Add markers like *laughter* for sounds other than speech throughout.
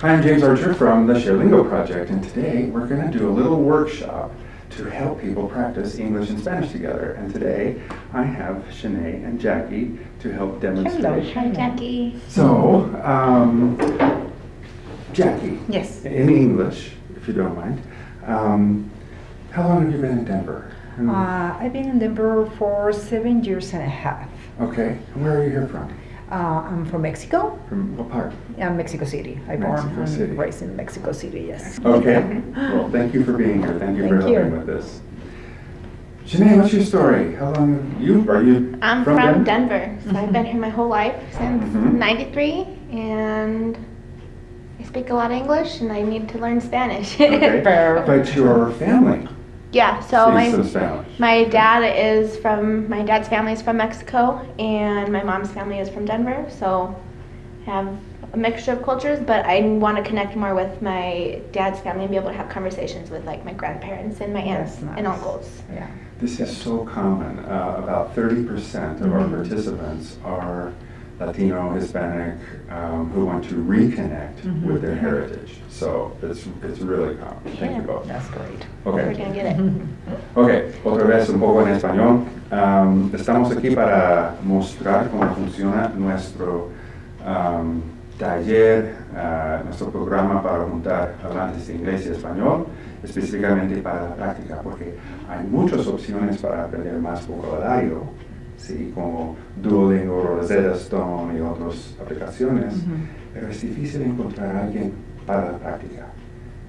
Hi, I'm James Archer from the ShareLingo Project, and today we're going to do a little workshop to help people practice English and Spanish together. And today I have Shanae and Jackie to help demonstrate. Hello, Hi, Jackie. So, um, Jackie, Yes. in English, if you don't mind, um, how long have you been in Denver? And- Uh, I've been in Denver for seven years and a half. okay, and where are you here from? Uh, I'm from Mexico, From what part? uh, Mexico City. I born Mexico and raised in Mexico City. Yes. Okay, *laughs* well, thank you for being here. Thank you for Thank you. helping with this. Shanae, what's your story? How long have you, are you I'm from, Denver? Denver, so I've been here my whole life since Mhm. '93, and I speak a lot of English, and I need to learn Spanish. *laughs* Okay, Perfect. but your family yeah, so my speaks some Spanish. my dad is from my dad's family is from Mexico, and my mom's family is from Denver. So I have a mixture of cultures, but I want to connect more with my dad's family and be able to have conversations with like my grandparents and my aunts That's and uncles. Yeah. This is so common. Uh, about 30% of our Mhm. participants are Latino, Hispanic, um, who want to reconnect Mhm. with their heritage. So it's, it's really common. Thank you Yeah. both. That's great. We're Okay. gonna get it. *laughs* Ok, otra vez un poco en español. Am, estamos aquí para mostrar cómo funciona nuestro am, taller, ah, nuestro programa para juntar hablantes de inglés y español, específicamente para la práctica, porque hay muchas opciones para aprender más vocabulario, ¿sí? como Duolingo, Rosetta Stone y otras aplicaciones, Ujú. pero es difícil encontrar a alguien para la práctica.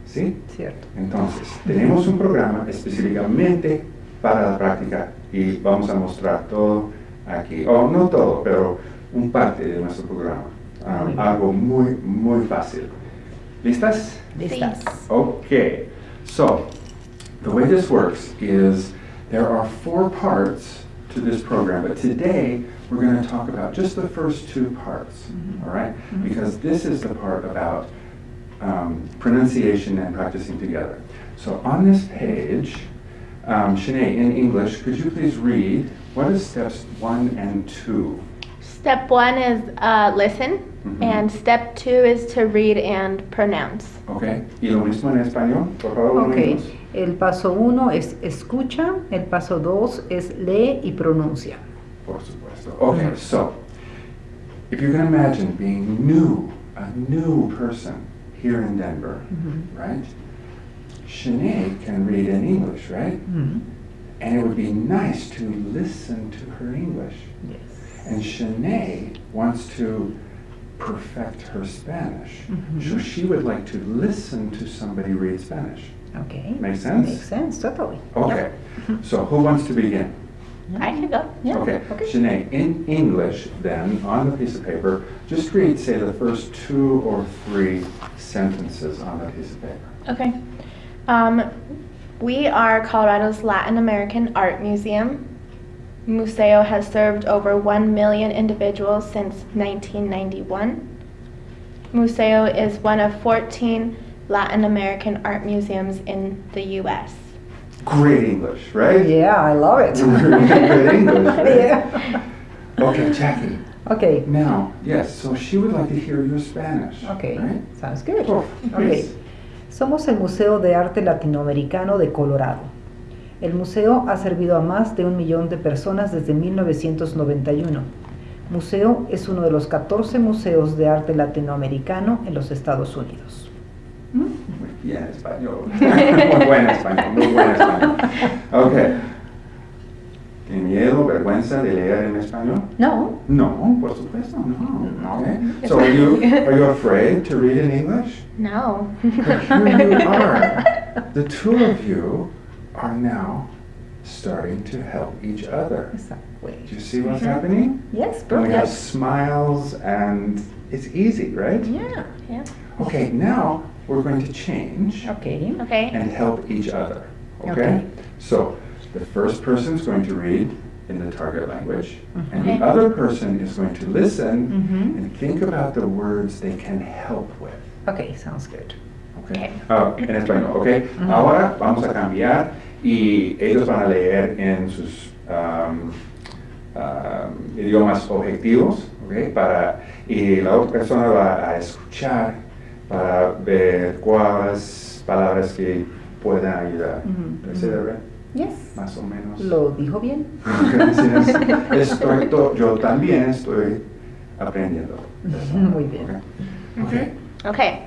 ¿Sí? Cierto. Entonces, tenemos un programa específicamente para la práctica y vamos a mostrar todo aquí, o no todo, pero un parte de nuestro programa. Um, Muy algo muy, muy fácil. ¿Listas? Listas. Okay, so the way this works is there are four parts to this program, but today we're going to talk about just the first two parts, Mhm. all right? Mhm. Because this is the part about um, pronunciation and practicing together. So on this page, um, Shanae, in English, could you please read what is steps one and two? Step one is uh, listen, Mhm. and step two is to read and pronounce. Okay, y lo mismo en español, por favor. Ok, unimos. el paso uno es escucha, el paso dos es lee y pronuncia. Por supuesto. Okay, Mhm. so if you can imagine being new, a new person here in Denver, Mhm. right? Shanae can read in English, right? Mhm. And it would be nice to listen to her English. Yes. And Shanae wants to perfect her Spanish. Mhm. So she would like to listen to somebody read Spanish. Okay. Make sense? Makes sense, totally. Okay. So who wants to begin? I can go. Yeah, Okay, okay. Shanae, in English, then, on the piece of paper, just read, say, the first two or three sentences on the piece of paper. Okay. Um, we are Colorado's Latin American Art Museum. Museo has served over 1 million individuals since 1991. Museo is one of 14 Latin American art museums in the U.S. Great English, right? Yeah, I love it. *laughs* Good English, right? Yeah. Okay, Jackie. Okay. Now, yes, so she would like to hear your Spanish. Okay, Right? sounds good. Oh, Okay. please. Somos el Museo de Arte Latinoamericano de Colorado. El museo ha servido a más de un millón de personas desde 1991. Museo es uno de los 14 museos de arte latinoamericano en los Estados Unidos. Muy bien, español. *laughs* muy buen español, muy buen español. Okay. ¿Tiene miedo, vergüenza de leer en español? No. No, por supuesto, no. No. Okay. So are you, are you afraid to read in English? No. But here you are. The two of you are now starting to help each other. Exactly. Do you see what's Mhm. happening? Yes, And we have smiles and it's easy, right? Yeah. Yeah. Okay, now we're going to change Okay. Okay. and help each other. Okay? Okay. So the first person is going to read in the target language, and Okay. the other person is going to listen Mhm. and think about the words they can help with. Okay, sounds good. Okay. Ah, en español, ¿ok? Ujú. Ahora vamos a cambiar y ellos van a leer en sus um, um, idiomas objetivos, ¿ok? Para, y la otra persona va a escuchar para ver cuáles palabras que puedan ayudar. Ujú, ¿Etcétera? Yes. Más o menos. Lo dijo bien. Gracias. Estoy to- yo también estoy aprendiendo. *laughs* Muy bien. Ok. Ok. Okay.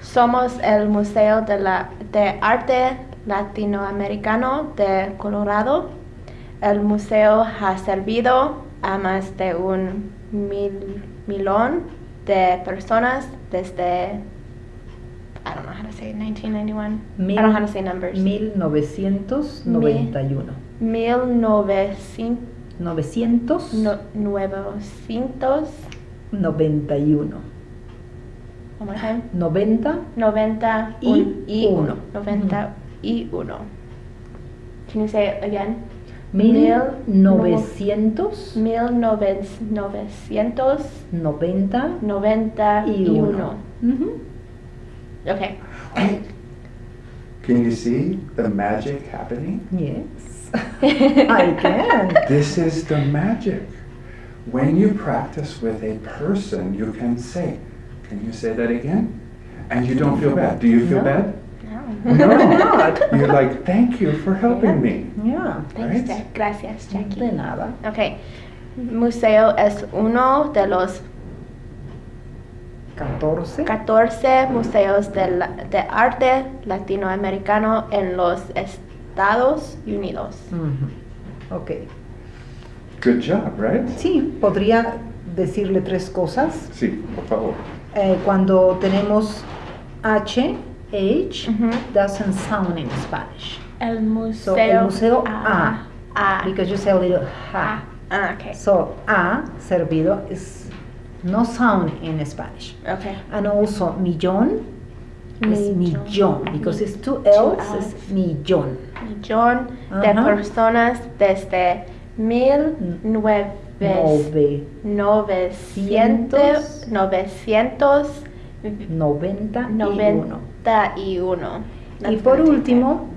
Somos el Museo de, la, de Arte Latinoamericano de Colorado, el museo ha servido a más de un mil, millón de personas desde I don't know how to say 1991. Mil, I don't know how to say numbers. 1991. 1991. 991. One more time. 90. 90 y 1. 91. Y 1. Can you say it again? 1991 1900 90 y 1. Ujú. Okay. Can you see the magic happening? Yes. *laughs* I can. This is the magic. When you practice with a person, you can say, Can you say that again? And you don't feel bad. Do you feel No. bad? *laughs* No. No, *laughs* not. You're like, Thank you for helping me. Yeah. Thanks, Right? Jack. Gracias, Jackie. De nada. Okay. Museo es uno de los 14. 14 museos de, la- de arte latinoamericano en los Estados Unidos. Ujú. Ok. Good job, right? Sí, podría decirle tres cosas. Sí, por favor. Eh, cuando tenemos H, H, doesn't sound in Spanish. El museo, So, el museo A. A. Because you say a little Ah, ha. ah, okay. So, A, servido, is no sound in Spanish. Okay. And also, millón is Millón. Because it's two Two L's, Ls. it's millón. Millón de Ajá. personas desde mil nueve, Nove, novecientos, novecientos noventa noventa y uno. Y por último,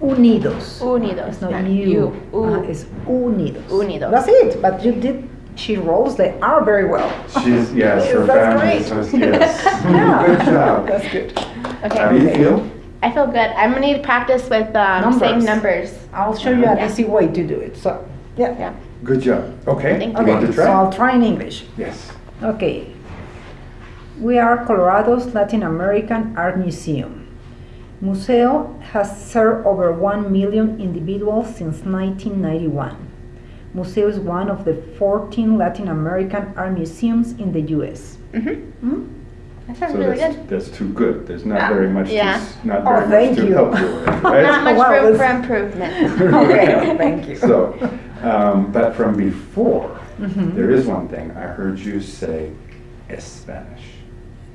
unidos. unidos. It's not not you. you. U. Ajá, it's unidos. Unidos. That's it. But you did. She rolls the R very well. She's, *laughs* yes, her That's family great. says yes. Yeah. Good job. That's good. Okay. How do you feel? I feel good. I'm gonna need to practice with um, saying Numbers. numbers. I'll show you an Yeah. easy way to do it. So, yeah. Yeah. Good job. Okay, Thank you you. want Okay, to so I'll try? try in English. Yes. Okay. We are Colorado's Latin American Art Museum. Museo has served over 1 million individuals since 1991. Museo is one of the 14 Latin American art museums in the US. Mm-hmm. Hmm? That sounds So really that's, good. that's too good. There's not very much, Yeah. s- not Oh, very thank much to you. help you with, *laughs* Not much Wow, room for improvement. *laughs* Okay, *laughs* thank you. So, um, but from before, Mhm. there is one thing. I heard you say Spanish.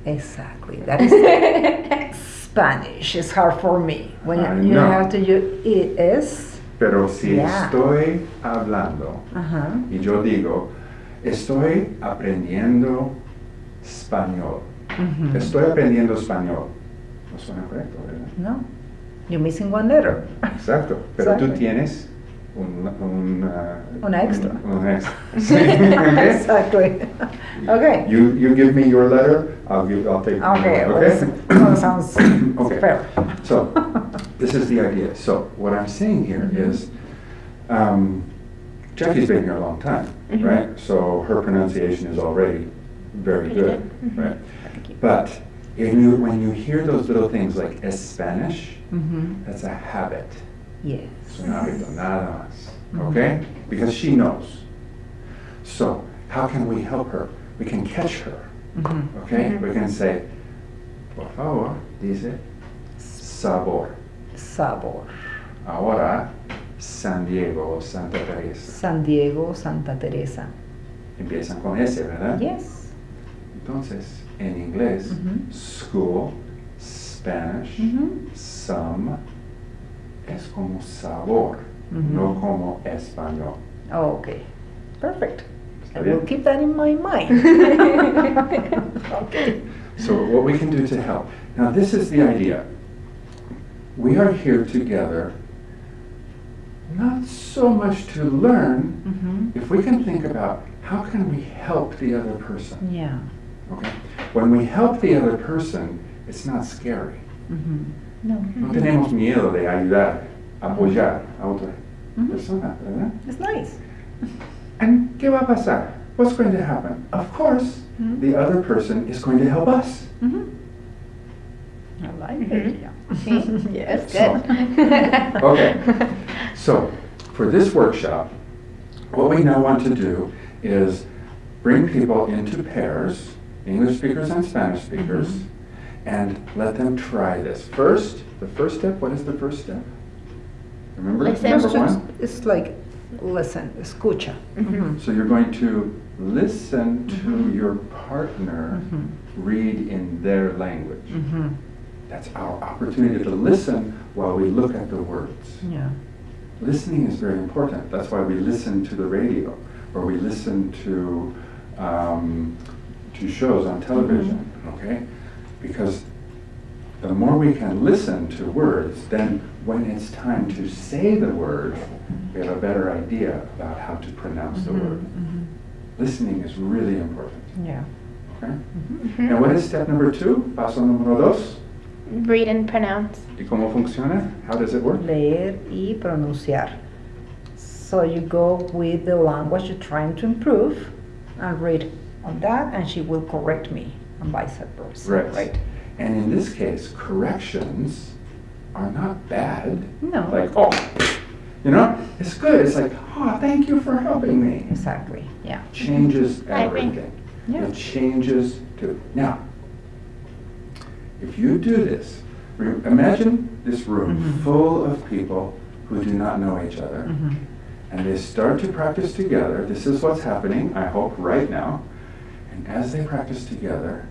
Exactly. That is *laughs* Spanish. It's hard for me. When I you know. have to use es. Pero si Yeah. estoy hablando Ajá. y yo digo, estoy aprendiendo español. Ujú. Estoy aprendiendo español. No suena correcto, ¿verdad? No. You're missing one letter. Exacto. Pero tú tienes un, un, uh, Un extra. Un, un extra. *laughs* Exactly. *laughs* Okay. You, you give me your letter, I'll give, I'll take. Okay. your- well, Okay. that *coughs* sounds Okay. fair. So, *laughs* this is the idea. So, what I'm saying here Mhm. is, um, Jackie's been here a long time, Mhm. right? So her pronunciation is already very Pretty good, good. Mhm. right? But if you, when you hear those little things like Spanish, Mhm. that's a habit. Yes. Es un hábito, nada más. Okay? Because she knows. So, how can we help her? We can catch her. Mhm. Okay? Mhm. We can say, por favor, dice sabor. Sabor. Ahora, San Diego, Santa Teresa. San Diego, Santa Teresa. Empiezan con S, ¿verdad? Yes. Entonces, en inglés, Mhm. school, Spanish, Mhm. some, es como sabor, Mhm. no como español. Oh, okay. Perfect. I will keep that in my mind. *laughs* okay. So what we can do to help. Now this is the idea. We are here together not so much to learn, Mhm. if we can think about how can we help the other person. Yeah. Okay? When we help the other person, it's not scary. Mhm. No. No tenemos miedo de ayudar, apoyar a otra Ujú. persona, ¿verdad? It's nice. And ¿qué va a pasar? What's going to happen? Of course, the other person is going to help us. Mhm. I like it. Yeah. *laughs* Yes. That's good. Okay. So, for this workshop, what we now want to do is bring people into pairs, English speakers and Spanish speakers, Mhm. And let them try this. First, the first step, what is the first step? Remember? Listen. Number It's one? It's like listen, escucha. Mhm. So you're going to listen to Mhm. your partner Mhm. read in their language. Mhm. That's our opportunity to listen while we look at the words. Yeah. Listening is very important. That's why we listen to the radio or we listen to um, to shows on television. Okay, because the more we can listen to words, then when it's time to say the word, we have a better idea about how to pronounce the Mhm. word. Mhm. Listening is really important. Yeah. Okay. Mhm. And what is step number two? Paso número dos. Read and pronounce. ¿Y cómo funciona? How does it work? Leer y pronunciar. So you go with the language you're trying to improve and read on that, and she will correct me, vice versa. Right. Right. And in this case, corrections are not bad. No. Like, oh, you know, it's good. It's like, oh, thank you for helping me. Exactly. Yeah. Changes everything. Yeah. It changes too. Now, if you do this, imagine this room Mhm. full of people who do not know each other. Mhm. and they start to practice together. This is what's happening, I hope, right now. And as they practice together,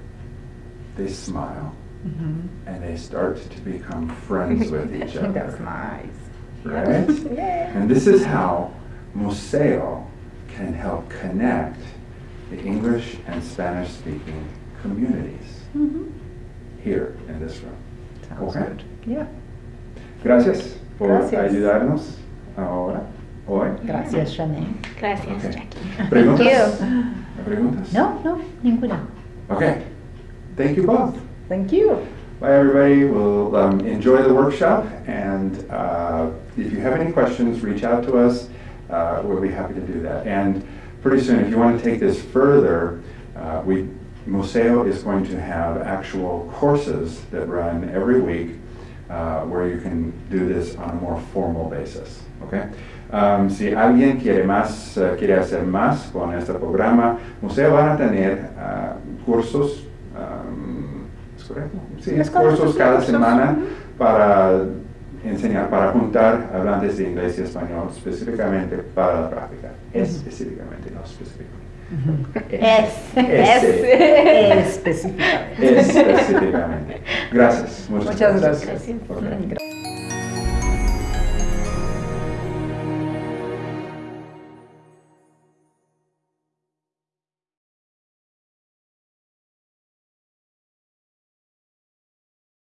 they smile Mhm. and they start to become friends with *laughs* each other. That's nice. Right? *laughs* Yeah. And this is how Museo can help connect the English and Spanish speaking communities Mhm. here in this room. Sounds Okay. good. Yeah. Gracias por Gracias. ayudarnos ahora, hoy. Gracias, Janine. Gracias, Okay. Jackie. ¿Preguntas? you. ¿Preguntas? No, no, ninguna. Okay. Thank you both. Thank you. Bye, everybody. We'll um, enjoy the workshop, and uh, if you have any questions, reach out to us. Uh, we'll be happy to do that. And pretty soon, if you want to take this further, uh, we Museo is going to have actual courses that run every week uh, where you can do this on a more formal basis. Okay. Um, si alguien quiere más, uh, quiere hacer más con este programa, Museo van a tener uh, cursos. Um, ¿Es correcto? Sí, Es cursos sí, cada cursos. semana para enseñar, para juntar hablantes de inglés y español específicamente para la práctica. Específicamente, no específicamente. Es. Ese. Específicamente. Específicamente. Gracias. Muchas gracias. Gracias. Gracias.